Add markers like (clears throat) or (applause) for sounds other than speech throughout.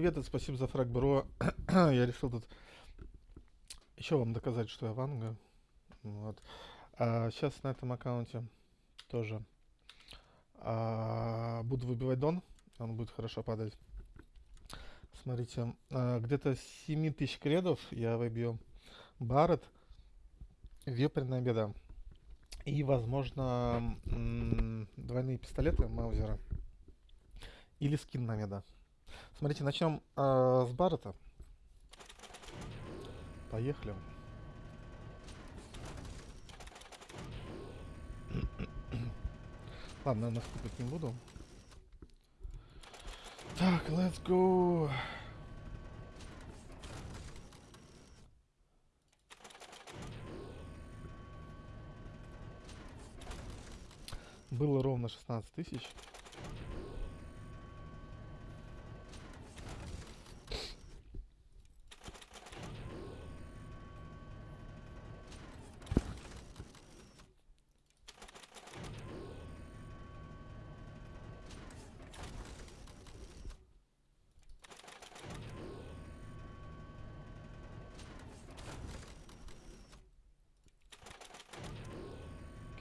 привет, и спасибо за фраг, бро. (coughs) я решил тут еще вам доказать, что я ванга. Вот. А сейчас на этом аккаунте тоже а, буду выбивать дон. Он будет хорошо падать. Смотрите, а, где-то 7000 кредов я выбью Барретт, Вепренная беда. И, возможно, двойные пистолеты Маузера. Или скин на меда. Смотрите, начнем э, с Баррета. Поехали. (coughs) Ладно, наверное, скупать не буду. Так, let's go. Было ровно 16 тысяч.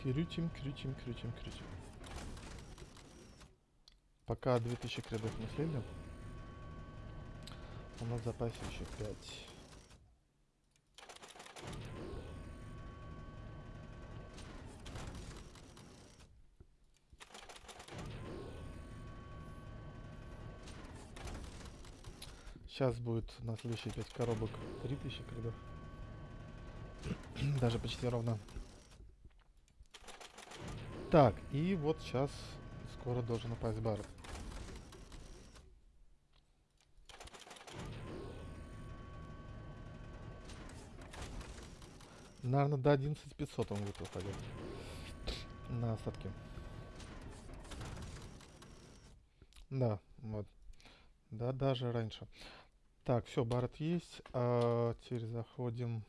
Крутим, крутим, крутим, крутим. Пока 2000 кредов не слили. У нас в запасе еще 5. Сейчас будет на следующие 5 коробок 3000 кредов. (clears throat) Даже почти ровно. Так, и вот сейчас скоро должен упасть бар. Наверное, до 11500 он будет выпадет. На остатки. Да, вот. Да, даже раньше. Так, все, барот есть. А, теперь заходим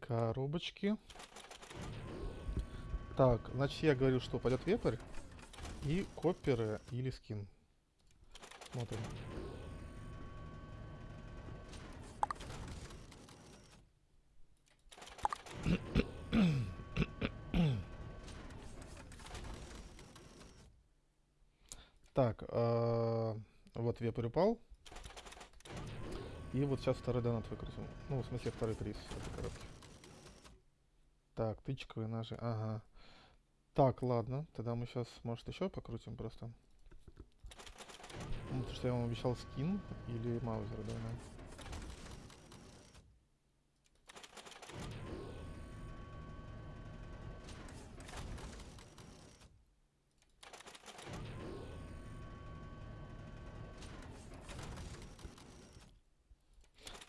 коробочки. Так, значит я говорю, что пойдет вепрь и копперы или скин. Смотрим. Так, э, вот вепрь упал. И вот сейчас второй донат выкрутим. Ну, в смысле, второй приз. Так, тычковые ножи, ага. Так, ладно, тогда мы сейчас, может, еще покрутим просто. Ну, потому что я вам обещал скин или маузер, да.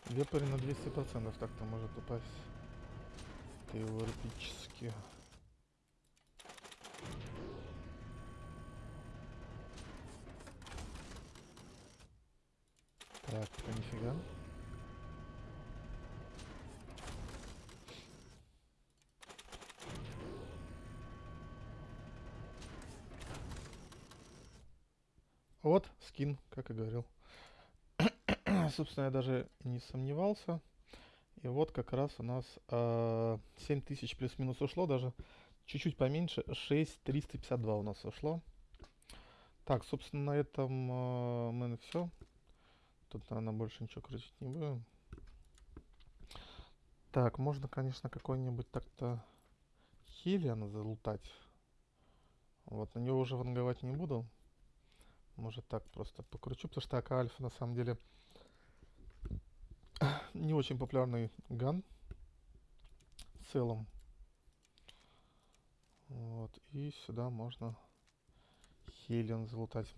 Вепрь на 200% так-то может упасть. Теоретически. Так, это нифига. Вот, скин, как и говорил. (coughs) Собственно, я даже не сомневался. И вот как раз у нас э, 7000 плюс-минус ушло, даже чуть-чуть поменьше, 6352 у нас ушло. Так, собственно, на этом э, мы все. Тут, наверное, больше ничего крутить не будем. Так, можно, конечно, какой-нибудь так-то Хелиан залутать. Вот, на него уже ванговать не буду. Может так просто покручу, потому что АК Альфа на самом деле (coughs) не очень популярный ган в целом. Вот, и сюда можно Хелиан залутать.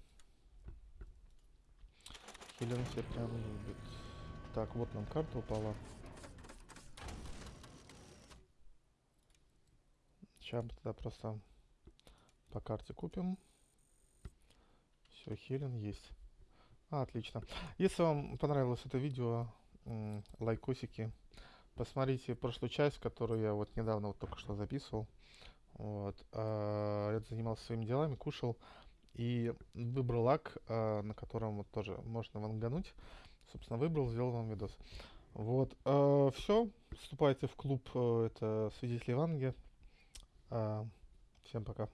Хелен все прям любит. Так, вот нам карта упала. Сейчас тогда просто по карте купим. Все, Хелен есть. А, отлично. Если вам понравилось это видео, лайкосики, посмотрите прошлую часть, которую я вот недавно вот только что записывал. Вот. А, я занимался своими делами, кушал. И выбрал лак, а, на котором вот тоже можно вангануть. Собственно, выбрал, сделал вам видос. Вот, а, все, вступайте в клуб, э, это свидетели Ванги. А, всем пока.